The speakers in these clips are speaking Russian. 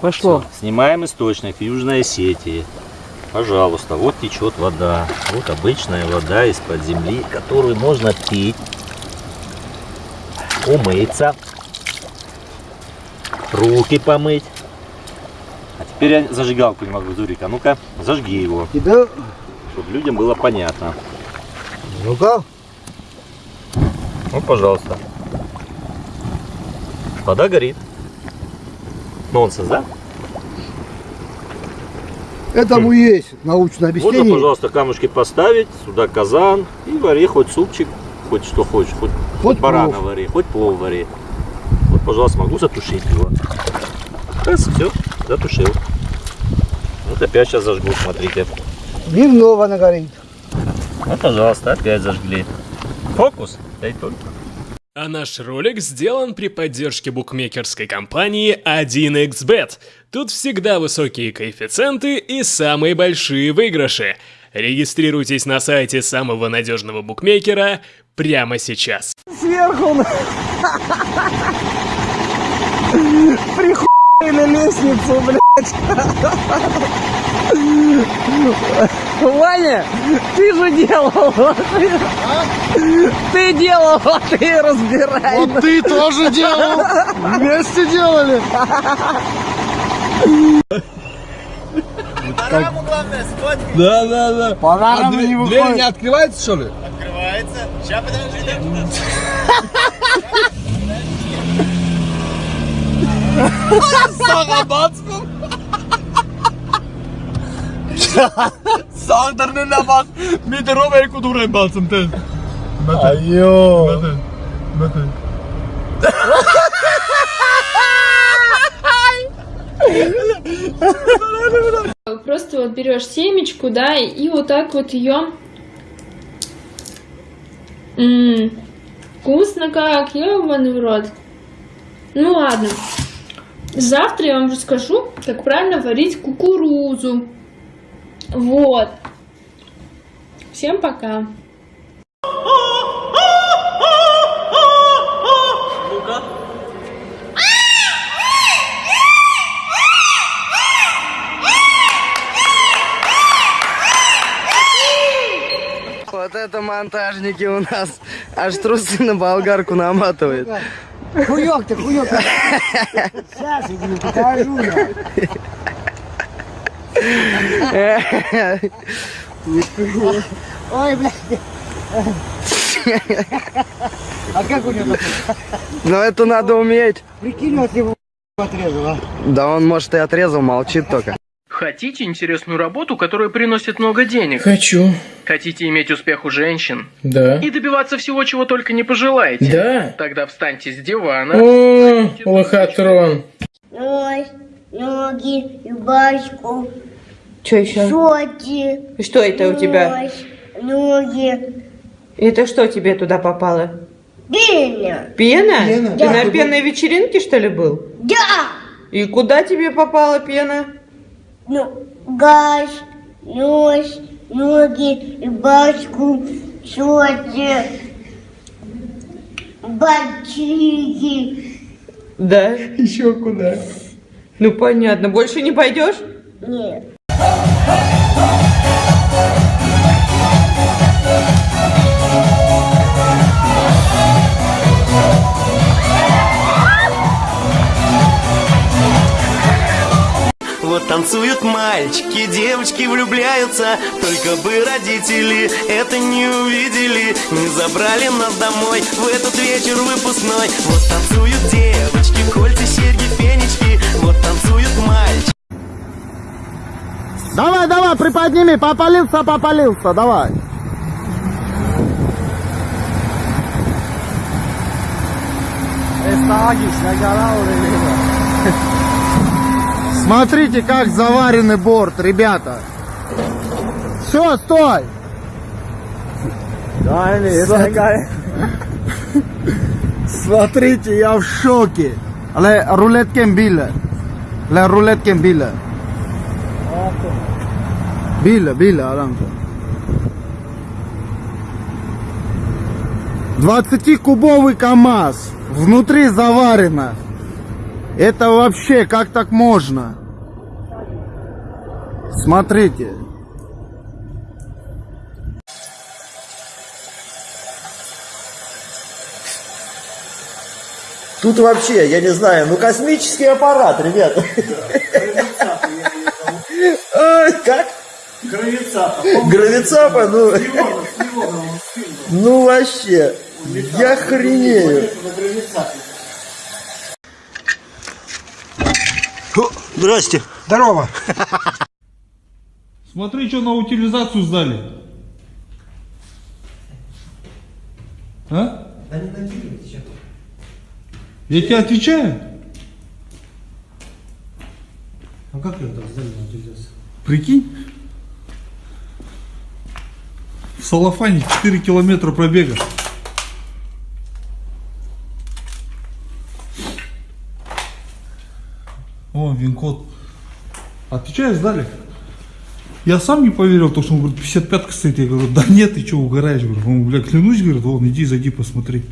Пошло. Всё, Снимаем источник Южной Осетии. Пожалуйста, вот течет вода. Вот обычная вода из-под земли, которую можно пить, умыться, руки помыть. А теперь я зажигалку не могу, Зурик. А ну-ка, зажги его, Тебя, чтобы людям было понятно. ну-ка, Вот, пожалуйста. Вода горит. Нонсенс, да? этому есть научное объяснение. пожалуйста, камушки поставить, сюда казан и вари хоть супчик, хоть что хочешь, хоть, хоть, Хоть барана плов. вари, хоть плов вари. Вот, пожалуйста, могу затушить его. Раз, все, затушил. Вот опять сейчас зажгу, смотрите. Дневного она горит. Вот, пожалуйста, опять зажгли. Фокус, дай только. А наш ролик сделан при поддержке букмекерской компании 1xbet. Тут всегда высокие коэффициенты и самые большие выигрыши. Регистрируйтесь на сайте самого надежного букмекера прямо сейчас. Сверху. Прихуй на лестницу, блядь. Ваня, ты же делал. Ты делал, а ты разбирай. Вот ты тоже делал. Вместе делали. Да, да, да. Пора А не дверь, выходит. дверь не открывается, что ли? Sağdan ne bak. Bir de Roma'yı kudurayım balsın tez. Айо. Просто вот берешь семечку, да, и вот так вот ее... вкусно как, ёбаный в рот. Ну ладно. Завтра я вам расскажу, как правильно варить кукурузу. Вот. Всем пока. Вот это монтажники у нас. Аж трусы на болгарку наматывают. Хуёк ты, хуёк. Сейчас я тебе покажу. я. Ой, блядь. А как у него? Но это надо уметь. Прикинь, вот его отрезал, а? Да он, может, и отрезал, молчит только. Хотите интересную работу, которая приносит много денег? Хочу. Хотите иметь успех у женщин? Да. И добиваться всего, чего только не пожелаете? Да. Тогда встаньте с дивана. О, лохотрон. Нос, ноги, рубашку, Что еще? шорты, Что это у тебя? ноги, Это что тебе туда попало? пена. Пена? Пена, Ты да. на пенной вечеринке, что ли, был? Да! И куда тебе попала пена? Ну, газ, нос, ноги, рубашку, шорты, ботинки. Да. Еще куда? Ну понятно. Больше не пойдешь? Нет. Вот танцуют мальчики, девочки влюбляются. Только бы родители это не увидели. Не забрали нас домой в этот вечер выпускной. Вот танцуют девочки, кольца, серьги, фенечки. Вот танцуют Давай, давай, приподними, попалился, попалился, давай. Смотрите, как заваренный борт, ребята. Все, стой. Смотрите, я в шоке. Але рулеткен биле. Le рулеткен биле. Биле, биле, Арамко. 20-кубовый КАМАЗ. Внутри заварено. Это вообще, как так можно? Смотрите. Тут вообще, я не знаю, ну космический аппарат, ребята. Ой, Как? Гравицапа, ну... Ну вообще, я хренею. О, Здрасте. Здорово. Смотри, что на утилизацию сдали. А? Я тебе отвечаю. А как ее там сдали на утилизацию? Прикинь. В Салафане 4 километра пробега. О, вин-код. Сдали. Я сам не поверил, то, что он говорит, 55 стоит. Я говорю, да нет, ты что, угораешь? Говорю, он, бля, клянусь, говорит, вон, иди, зайди, посмотри.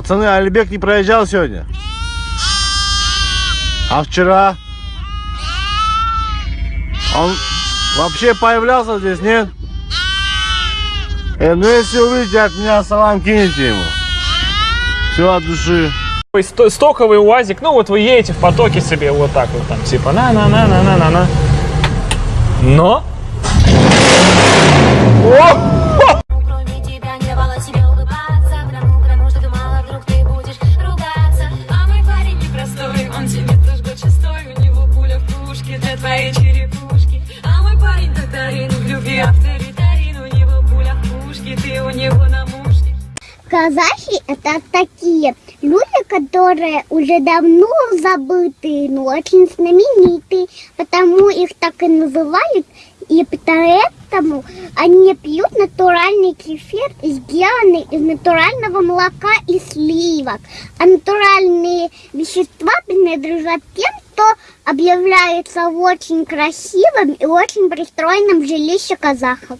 Пацаны, Альбек не проезжал сегодня? А вчера? Он вообще появлялся здесь, нет? Э, ну если увидите от меня салам, кинете ему. Все от души. Сто- Стоковый УАЗик, ну вот вы едете в потоке себе вот так вот там, типа на-на-на-на-на-на-на. Но... Кроме Казахи это такие люди, которые уже давно забытые, но очень знаменитые, потому их так и называют, и поэтому они пьют натуральный кефир, сделанный из натурального молока и сливок. А натуральные вещества принадлежат тем, кто объявляется очень красивым и очень пристроенным в жилище казахов.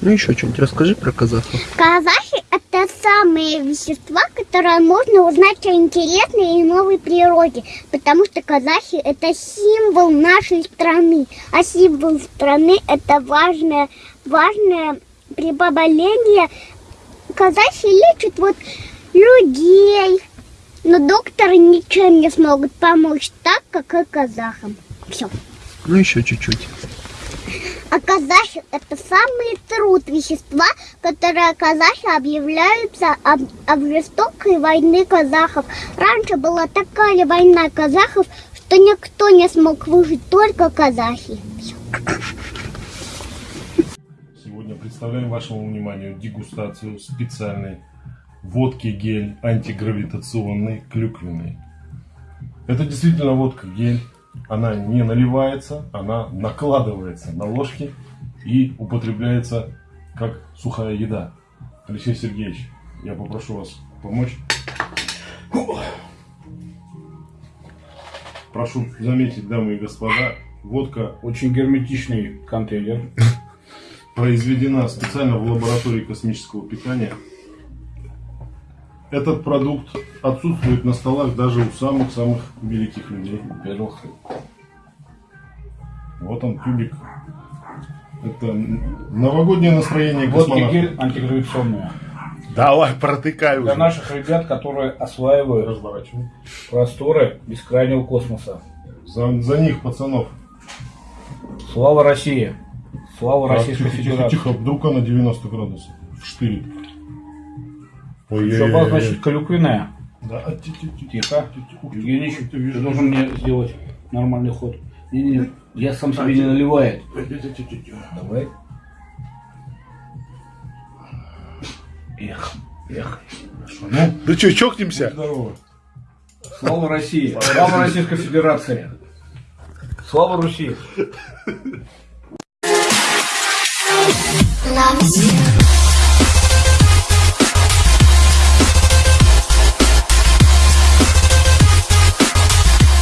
Ну еще что-нибудь расскажи про казахов. Казахи – это самые вещества, которые можно узнать о интересной и новой природе, потому что казахи – это символ нашей страны, а символ страны – это важное, важное прибавление. Казахи лечат вот людей, но докторы ничем не смогут помочь так, как и казахам. Все. Ну еще чуть-чуть. А казахи – это самый труд вещества, которые казахи объявляются об, об жестокой войны казахов. Раньше была такая война казахов, что никто не смог выжить, только казахи. Сегодня представляем вашему вниманию дегустацию специальной водки гель антигравитационной клюквенной. Это действительно водка гель. Она не наливается, она накладывается на ложки и употребляется как сухая еда. Алексей Сергеевич, я попрошу вас помочь. Прошу заметить, дамы и господа, водка Очень герметичный контейнер. произведена специально в лаборатории космического питания. Этот продукт отсутствует на столах даже у самых-самых великих людей. Во-первых, вот он, кубик. Это новогоднее настроение Водки космонавтов. гель антигравитационная. Давай, протыкай Для уже. наших ребят, которые осваивают просторы бескрайнего космоса. За, за них, пацанов. Слава России! Слава Так, Российской тихо, тихо, Федерации! тихо, вдруг она 90 градусов. В штыре. Шаба, значит, клюквенная. Да, ти- ти- ти- Тихо. Евгеньевич, ты, должен мне сделать нормальный ход. Не-не-не, я сам себе не наливает. Давай. Эх, эх. Ну, Да что, чокнемся? Здорово. Слава России! Слава Российской Федерации! Слава Руси! Loves you.